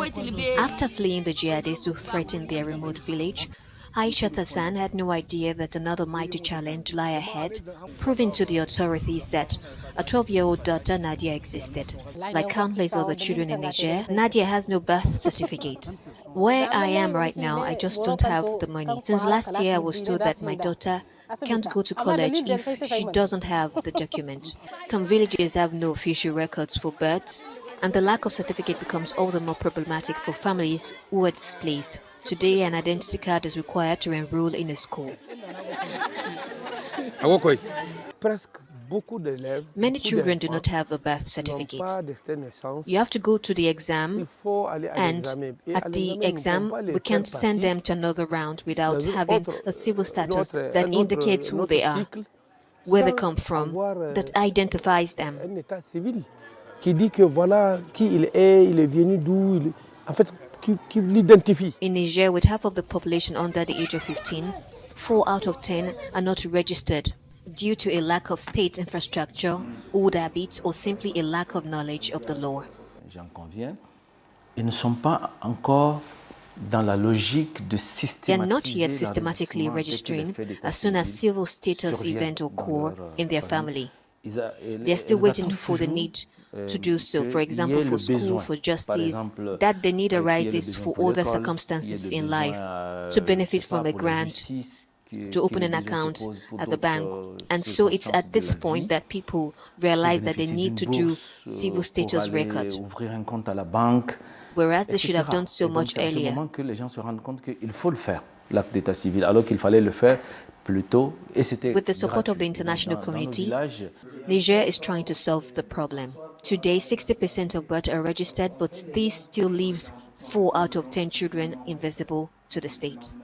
After fleeing the jihadists who threatened their remote village, Aisha Tassan had no idea that another mighty challenge lay ahead, proving to the authorities that a 12-year-old daughter Nadia existed. Like countless other children in Niger, Nadia has no birth certificate. Where I am right now, I just don't have the money. Since last year, I was told that my daughter can't go to college if she doesn't have the document. Some villages have no official records for births, and the lack of certificate becomes all the more problematic for families who are displaced. Today, an identity card is required to enroll in a school. Ah, Many children do not have a birth certificate. You have to go to the exam, and at the exam, we can't send them to another round without having a civil status that indicates who they are, where they come from, that identifies them. Qui dit que voilà qui il est, il est venu d'où, en fait, qui, qui l'identifie. In Niger, with half of the population under the age of 15, 4 out of 10 are not registered due to a lack of state infrastructure, old habits, or simply a lack of knowledge of the law. J'en conviens. Ils ne sont pas encore dans la logique de They are not yet systematically registering as soon as civil status event occur in their family. They are still waiting for the need to do so, for example, for school, for justice, that the need arises for other circumstances in life, to benefit from a grant, to open an account at the bank. And so it's at this point that people realize that they need to do civil status record, whereas they should have done so much earlier. L'acte d'état civil, alors qu'il fallait le faire plus tôt. Et With the support of the international community, Niger is trying to solve the problem. Today, 60% of births are registered, but this still leaves 4 out of 10 children invisible to the state.